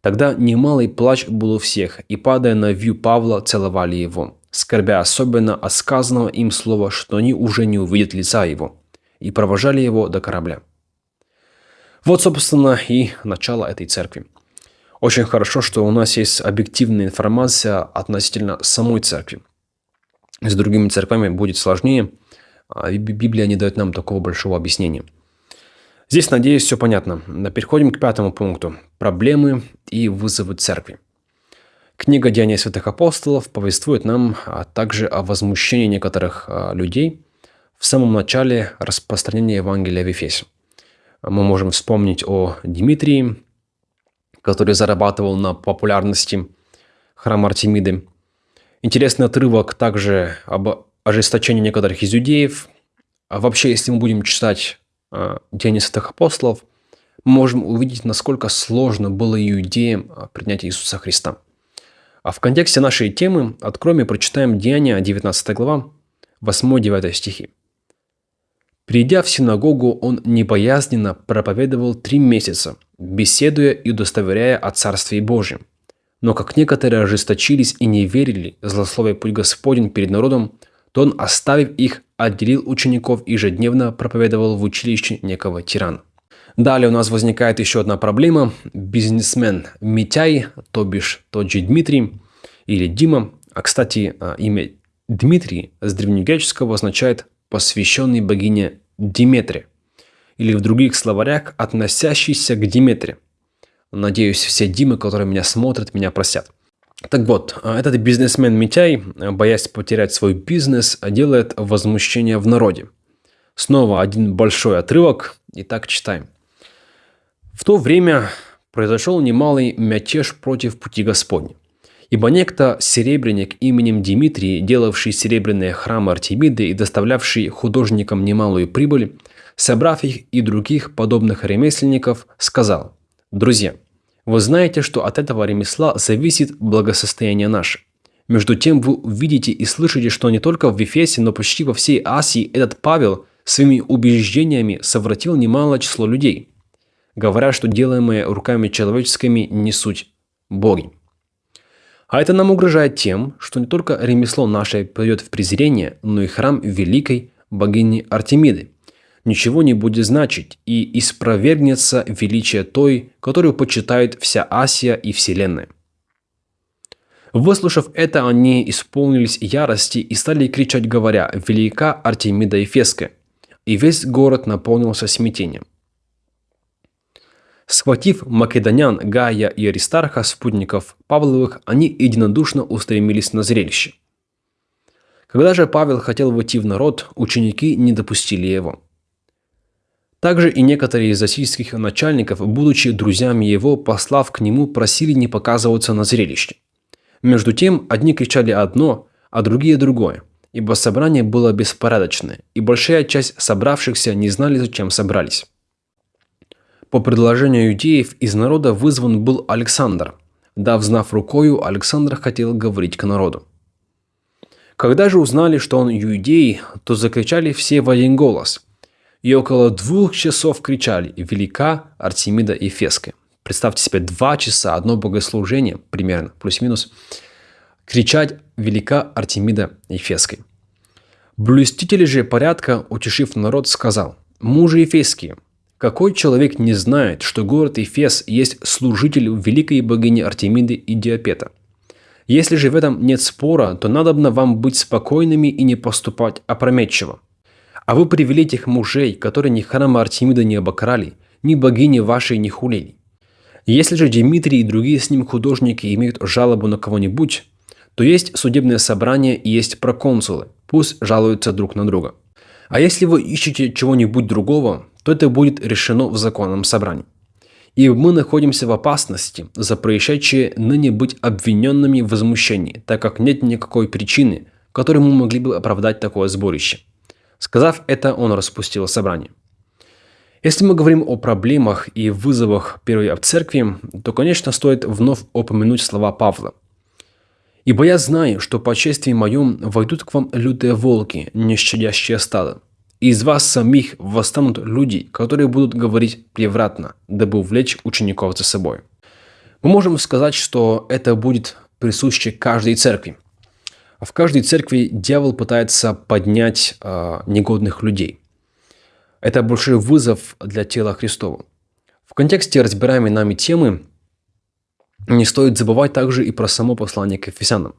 Тогда немалый плач был у всех, и, падая на вью Павла, целовали его, скорбя особенно от сказанного им слова, что они уже не увидят лица его, и провожали его до корабля. Вот, собственно, и начало этой церкви. Очень хорошо, что у нас есть объективная информация относительно самой церкви. С другими церквями будет сложнее, а Библия не дает нам такого большого объяснения – Здесь, надеюсь, все понятно. Переходим к пятому пункту. Проблемы и вызовы церкви. Книга «Деяния святых апостолов» повествует нам а также о возмущении некоторых а, людей в самом начале распространения Евангелия в Ефесе. Мы можем вспомнить о Дмитрии, который зарабатывал на популярности храма Артемиды. Интересный отрывок также об ожесточении некоторых из иудеев. А вообще, если мы будем читать Деяния святых апостолов, мы можем увидеть, насколько сложно было иудеям а, принять Иисуса Христа. А в контексте нашей темы откроем и прочитаем Деяния, 19 глава, 8-9 стихи. Придя в синагогу, он непоязненно проповедовал три месяца, беседуя и удостоверяя о Царстве Божьем. Но как некоторые ожесточились и не верили, злословие путь Господень перед народом, то он, оставив их, отделил учеников и ежедневно проповедовал в училище некого тирана. Далее у нас возникает еще одна проблема. Бизнесмен Митяй, то бишь тот же Дмитрий или Дима. А, кстати, а, имя Дмитрий с древнегреческого означает «посвященный богине Диметре» или в других словарях «относящийся к Диметре». Надеюсь, все Димы, которые меня смотрят, меня простят. Так вот, а, этот бизнесмен Митяй, боясь потерять свой бизнес, делает возмущение в народе. Снова один большой отрывок, и так читаем. В то время произошел немалый мятеж против пути Господня. Ибо некто серебряник именем Дмитрий, делавший серебряные храмы Артемиды и доставлявший художникам немалую прибыль, собрав их и других подобных ремесленников, сказал, «Друзья, вы знаете, что от этого ремесла зависит благосостояние наше. Между тем вы видите и слышите, что не только в Вифесе, но почти во всей Асии этот Павел своими убеждениями совратил немало число людей, говоря, что делаемые руками человеческими не суть боги. А это нам угрожает тем, что не только ремесло наше пойдет в презрение, но и храм великой богини Артемиды ничего не будет значить и испровергнется величие той, которую почитает вся Асия и Вселенная. Выслушав это, они исполнились ярости и стали кричать, говоря «Велика Артемида Ефеская!» И весь город наполнился смятением. Схватив македонян Гая и Аристарха, спутников Павловых, они единодушно устремились на зрелище. Когда же Павел хотел войти в народ, ученики не допустили его. Также и некоторые из российских начальников, будучи друзьями его, послав к нему, просили не показываться на зрелище. Между тем, одни кричали одно, а другие другое, ибо собрание было беспорядочное, и большая часть собравшихся не знали, зачем собрались. По предложению иудеев из народа вызван был Александр. Дав знав рукою, Александр хотел говорить к народу. Когда же узнали, что он иудей, то закричали все в один голос. И около двух часов кричали «Велика Артемида Ефеская». Представьте себе, два часа, одно богослужение, примерно, плюс-минус, кричать «Велика Артемида Ефеская». Блюститель же порядка, утешив народ, сказал «Мужи Ефеские, какой человек не знает, что город Эфес есть служитель великой богини Артемиды и Диапета? Если же в этом нет спора, то надобно вам быть спокойными и не поступать опрометчиво. А вы привели тех мужей, которые ни храма Артемида не обокрали, ни богини вашей не хулили. Если же Дмитрий и другие с ним художники имеют жалобу на кого-нибудь, то есть судебное собрание и есть проконсулы, пусть жалуются друг на друга. А если вы ищете чего-нибудь другого, то это будет решено в законном собрании. И мы находимся в опасности за происшедшее ныне быть обвиненными в возмущении, так как нет никакой причины, которой мы могли бы оправдать такое сборище. Сказав это, он распустил собрание. Если мы говорим о проблемах и вызовах первой церкви, то, конечно, стоит вновь упомянуть слова Павла. «Ибо я знаю, что по чествии моем войдут к вам лютые волки, не щадящие стадо, из вас самих восстанут люди, которые будут говорить превратно, дабы увлечь учеников за собой. Мы можем сказать, что это будет присуще каждой церкви. В каждой церкви дьявол пытается поднять э, негодных людей. Это большой вызов для тела Христова. В контексте разбираемой нами темы не стоит забывать также и про само послание к Ефесянам.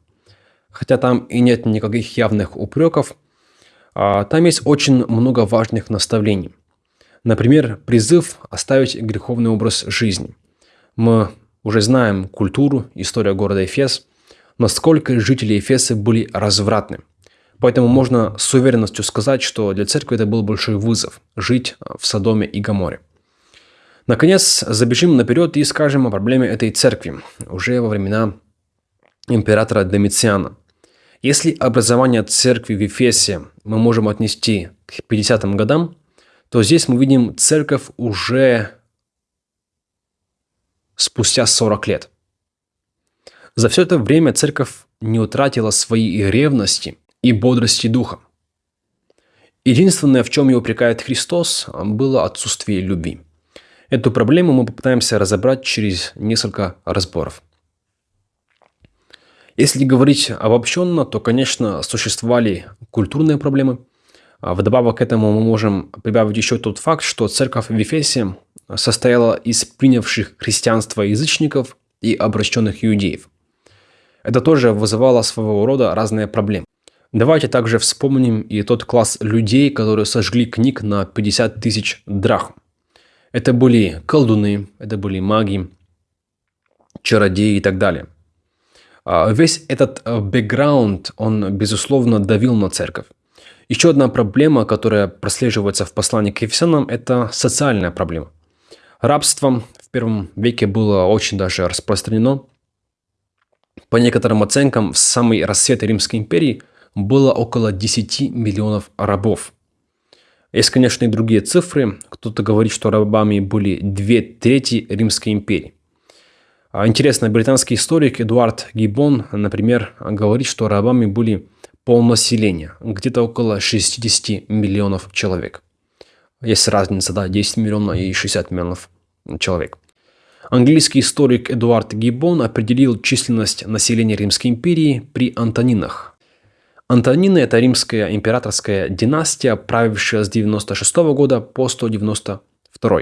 Хотя там и нет никаких явных упреков, а, там есть очень много важных наставлений. Например, призыв оставить греховный образ жизни. Мы уже знаем культуру, историю города Эфес, насколько жители Эфеса были развратны. Поэтому можно с уверенностью сказать, что для церкви это был большой вызов – жить в Содоме и Гаморе. Наконец, забежим наперед и скажем о проблеме этой церкви уже во времена императора Домициана – если образование церкви в Ефесе мы можем отнести к 50-м годам, то здесь мы видим церковь уже спустя 40 лет. За все это время церковь не утратила своей ревности и бодрости духа. Единственное, в чем ее упрекает Христос, было отсутствие любви. Эту проблему мы попытаемся разобрать через несколько разборов. Если говорить обобщенно, то, конечно, существовали культурные проблемы. А вдобавок к этому мы можем прибавить еще тот факт, что церковь в Ефесе состояла из принявших христианство язычников и обращенных иудеев. Это тоже вызывало своего рода разные проблемы. Давайте также вспомним и тот класс людей, которые сожгли книг на 50 тысяч драхм. Это были колдуны, это были маги, чародеи и так далее. А весь этот э, бэкграунд, он, безусловно, давил на церковь. Еще одна проблема, которая прослеживается в послании к Ефесянам, это социальная проблема. Рабство в первом веке было очень даже распространено. По некоторым оценкам, в самый рассвет Римской империи было около 10 миллионов рабов. Есть, конечно, и другие цифры. Кто-то говорит, что рабами были две трети Римской империи. А интересно, британский историк Эдуард Гиббон, например, говорит, что рабами были полнаселения, где-то около 60 миллионов человек. Есть разница, да, 10 миллионов и 60 миллионов человек. Английский историк Эдуард Гиббон определил численность населения Римской империи при Антонинах. Антонины – это римская императорская династия, правившая с 96 года по 192.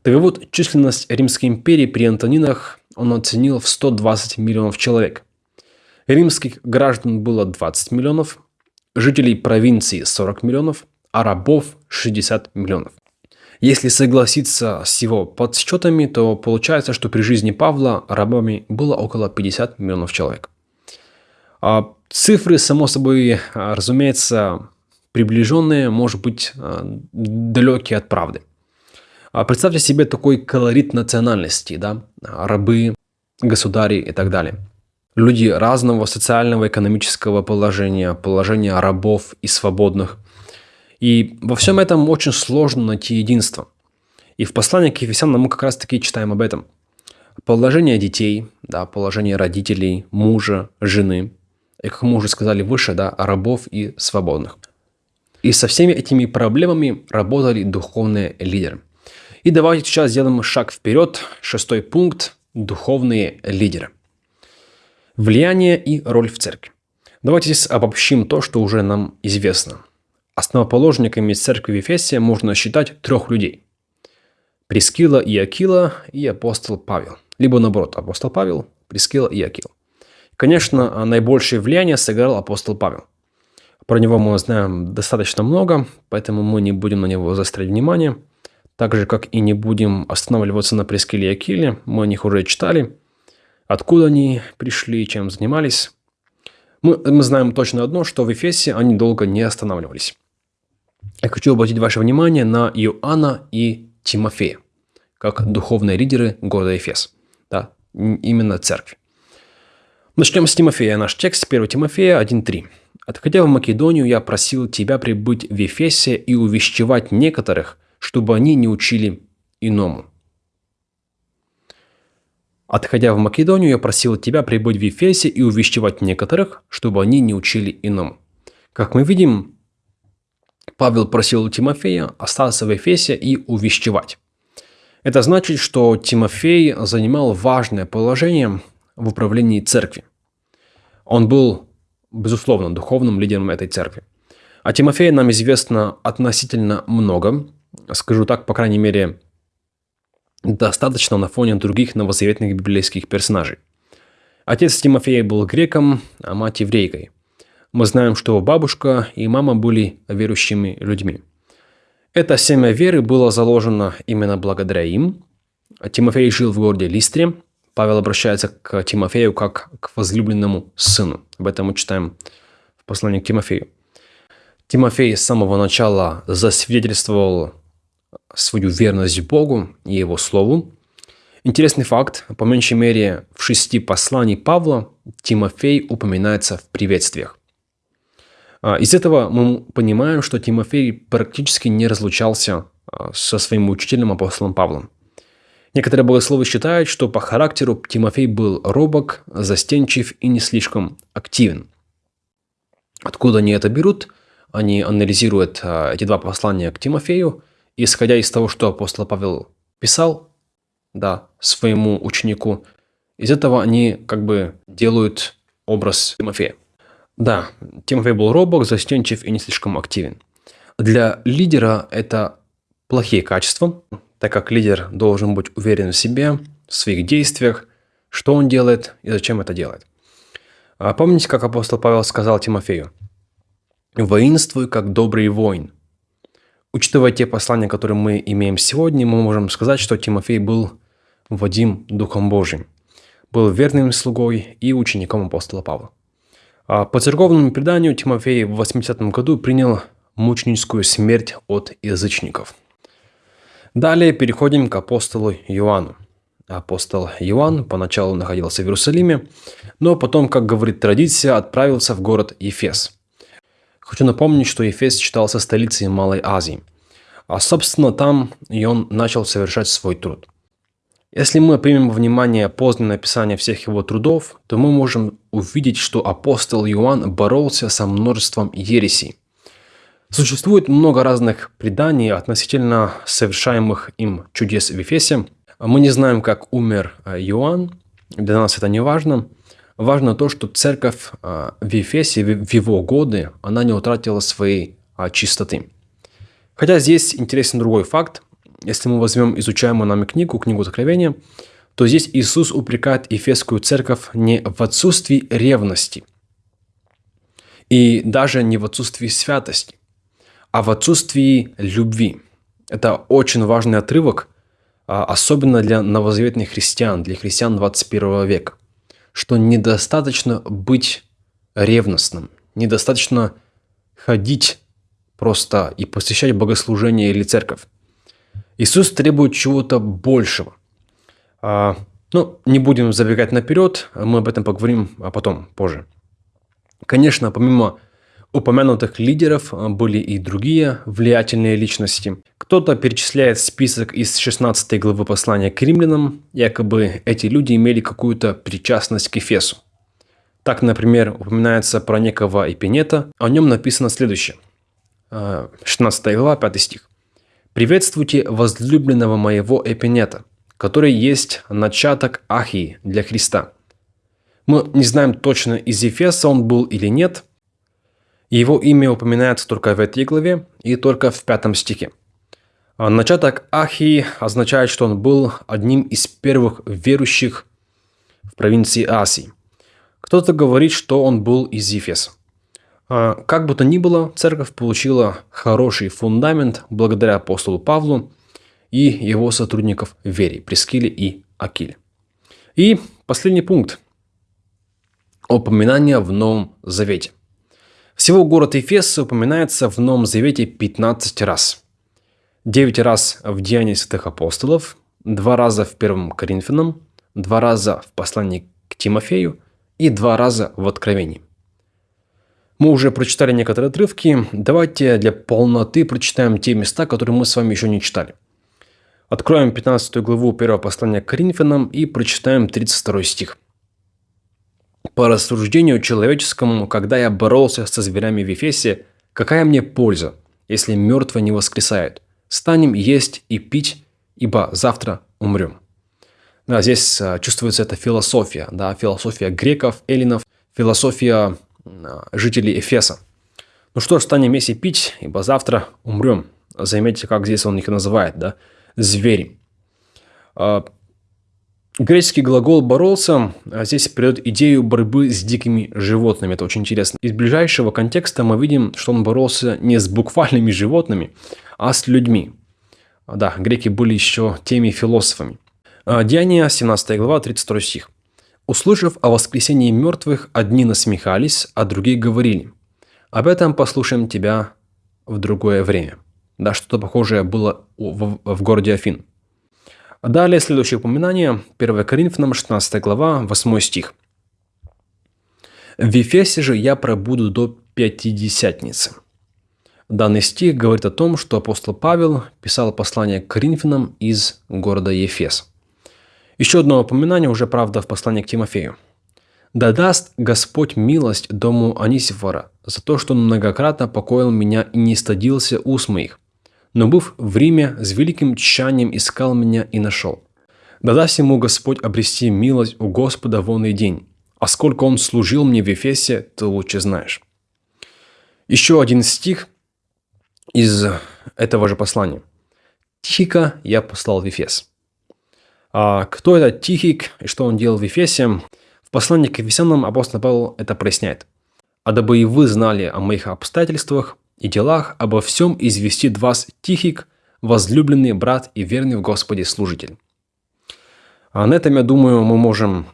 Так вот, численность Римской империи при Антонинах он оценил в 120 миллионов человек. Римских граждан было 20 миллионов, жителей провинции 40 миллионов, а рабов 60 миллионов. Если согласиться с его подсчетами, то получается, что при жизни Павла рабами было около 50 миллионов человек. А цифры, само собой, разумеется, приближенные, может быть, далекие от правды. А представьте себе такой колорит национальности, да, рабы, государи и так далее. Люди разного социального, экономического положения, положения рабов и свободных. И во всем этом очень сложно найти единство. И в послании к Ефесянам мы как раз таки читаем об этом. Положение детей, да, положение родителей, мужа, жены. И, как мы уже сказали выше, да, рабов и свободных. И со всеми этими проблемами работали духовные лидеры. И давайте сейчас сделаем шаг вперед. Шестой пункт – духовные лидеры. Влияние и роль в церкви. Давайте здесь обобщим то, что уже нам известно. Основоположниками церкви в Ефесе можно считать трех людей. Прескила и Акила и апостол Павел. Либо наоборот, апостол Павел, Прескила и Акила. Конечно, наибольшее влияние сыграл апостол Павел. Про него мы знаем достаточно много, поэтому мы не будем на него заострять внимание – так же, как и не будем останавливаться на Прескеле и Акиле, мы о них уже читали. Откуда они пришли, чем занимались. Мы, мы знаем точно одно, что в Эфесе они долго не останавливались. Я хочу обратить ваше внимание на Иоанна и Тимофея, как духовные лидеры города Эфес. Да, именно церкви. Начнем с Тимофея. Наш текст 1 Тимофея 1.3. «Отходя в Македонию, я просил тебя прибыть в Ефесе и увещевать некоторых – чтобы они не учили иному. Отходя в Македонию, я просил тебя прибыть в Ефесе и увещевать некоторых, чтобы они не учили иному. Как мы видим, Павел просил Тимофея остаться в Ефесе и увещевать. Это значит, что Тимофей занимал важное положение в управлении церкви. Он был, безусловно, духовным лидером этой церкви. О Тимофее нам известно относительно много, скажу так, по крайней мере, достаточно на фоне других новозаветных библейских персонажей. Отец Тимофея был греком, а мать еврейкой. Мы знаем, что бабушка и мама были верующими людьми. Это семя веры было заложено именно благодаря им. Тимофей жил в городе Листре. Павел обращается к Тимофею как к возлюбленному сыну. Об этом мы читаем в послании к Тимофею. Тимофей с самого начала засвидетельствовал свою верность Богу и Его Слову. Интересный факт, по меньшей мере в шести посланий Павла Тимофей упоминается в приветствиях. А, из этого мы понимаем, что Тимофей практически не разлучался а, со своим учителем апостолом Павлом. Некоторые богословы считают, что по характеру Тимофей был робок, застенчив и не слишком активен. Откуда они это берут? Они анализируют а, эти два послания к Тимофею, исходя из того, что апостол Павел писал да, своему ученику, из этого они как бы делают образ Тимофея. Да, Тимофей был робок, застенчив и не слишком активен. Для лидера это плохие качества, так как лидер должен быть уверен в себе, в своих действиях, что он делает и зачем это делает. А помните, как апостол Павел сказал Тимофею? «Воинствуй, как добрый воин». Учитывая те послания, которые мы имеем сегодня, мы можем сказать, что Тимофей был Вадим Духом Божьим, был верным слугой и учеником апостола Павла. А по церковному преданию Тимофей в 80 году принял мученическую смерть от язычников – Далее переходим к апостолу Иоанну. Апостол Иоанн поначалу находился в Иерусалиме, но потом, как говорит традиция, отправился в город Ефес. Хочу напомнить, что Ефес считался столицей Малой Азии. А собственно там и он начал совершать свой труд. Если мы примем во внимание позднее написание всех его трудов, то мы можем увидеть, что апостол Иоанн боролся со множеством ересей – Существует много разных преданий относительно совершаемых им чудес в Ефесе. Мы не знаем, как умер э, Иоанн, для нас это не важно. Важно то, что церковь э, в Ефесе в его годы, она не утратила своей а, чистоты. Хотя здесь интересен другой факт. Если мы возьмем изучаемую нами книгу, книгу Откровения, то здесь Иисус упрекает Ефесскую церковь не в отсутствии ревности и даже не в отсутствии святости, а в отсутствии любви. Это очень важный отрывок, а, особенно для новозаветных христиан, для христиан 21 века, что недостаточно быть ревностным, недостаточно ходить просто и посещать богослужение или церковь. Иисус требует чего-то большего. А, ну, не будем забегать наперед, мы об этом поговорим а потом, позже. Конечно, помимо упомянутых лидеров а, были и другие влиятельные личности. Кто-то перечисляет список из 16 главы послания к римлянам, якобы эти люди имели какую-то причастность к Эфесу. Так, например, упоминается про некого Эпинета, о нем написано следующее. 16 а, глава, 5 стих. «Приветствуйте возлюбленного моего Эпинета, который есть начаток Ахии для Христа». Мы не знаем точно, из Ефеса он был или нет – его имя упоминается только в этой главе и только в пятом стихе. А начаток Ахии означает, что он был одним из первых верующих в провинции Асии. Кто-то говорит, что он был из Ефеса. А как бы то ни было, церковь получила хороший фундамент благодаря апостолу Павлу и его сотрудников Вере, Прескиле и Акиле. И последний пункт. Упоминание в Новом Завете. Всего город Эфес упоминается в Новом Завете 15 раз. 9 раз в Деянии святых апостолов, 2 раза в 1 Коринфянам, 2 раза в послании к Тимофею и 2 раза в Откровении. Мы уже прочитали некоторые отрывки, давайте для полноты прочитаем те места, которые мы с вами еще не читали. Откроем 15 главу 1 послания к Коринфянам и прочитаем 32 стих – по рассуждению человеческому, когда я боролся со зверями в Ефесе, какая мне польза, если мертвые не воскресают? Станем есть и пить, ибо завтра умрем. Да, здесь а, чувствуется эта философия, да, философия греков, эллинов, философия жителей Эфеса. Ну что ж, станем и пить, ибо завтра умрем. Заметьте, как здесь он их называет, да, звери. А, Греческий глагол «боролся» а здесь придает идею борьбы с дикими животными. Это очень интересно. Из ближайшего контекста мы видим, что он боролся не с буквальными животными, а с людьми. Да, греки были еще теми философами. А, Деяния, 17 глава, 32 стих. «Услышав о воскресении мертвых, одни насмехались, а другие говорили, об этом послушаем тебя в другое время». Да, что-то похожее было в, городе Афин. Далее следующее упоминание, 1 Коринфянам, 16 глава, 8 стих. «В Ефесе же я пробуду до Пятидесятницы». Данный стих говорит о том, что апостол Павел писал послание к Коринфянам из города Ефес. Еще одно упоминание, уже правда, в послании к Тимофею. «Да даст Господь милость дому Анисифора за то, что он многократно покоил меня и не стыдился уст моих, но, быв в Риме, с великим тщанием искал меня и нашел. Да даст ему Господь обрести милость у Господа в онный день, а сколько он служил мне в Ефесе, ты лучше знаешь». Еще один стих из этого же послания. «Тихика я послал в Ефес». А кто этот Тихик и что он делал в Ефесе? В послании к Ефесянам апостол Павел это проясняет. «А дабы и вы знали о моих обстоятельствах и делах, обо всем известит вас Тихик, возлюбленный брат и верный в Господе служитель». А на этом, я думаю, мы можем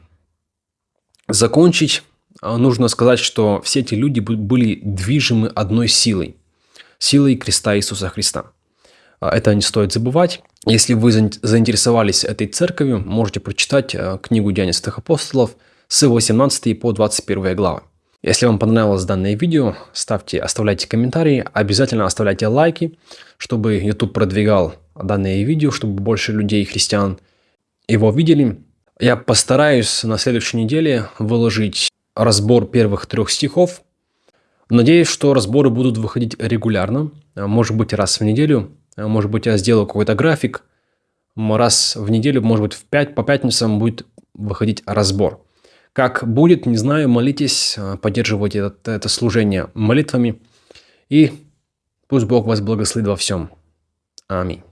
закончить. А нужно сказать, что все эти люди были движимы одной силой. Силой креста Иисуса Христа. А это не стоит забывать. Если вы заинтересовались этой церковью, можете прочитать э, книгу Деяний Святых Апостолов с 18 по 21 главы. Если вам понравилось данное видео, ставьте, оставляйте комментарии, обязательно оставляйте лайки, чтобы YouTube продвигал данное видео, чтобы больше людей, христиан, его видели. Я постараюсь на следующей неделе выложить разбор первых трех стихов. Надеюсь, что разборы будут выходить регулярно, может быть раз в неделю, может быть, я сделаю какой-то график. Раз в неделю, может быть, в 5 по пятницам будет выходить разбор. Как будет, не знаю, молитесь, э, поддерживайте это, это служение молитвами. И пусть Бог вас благословит во всем. Аминь.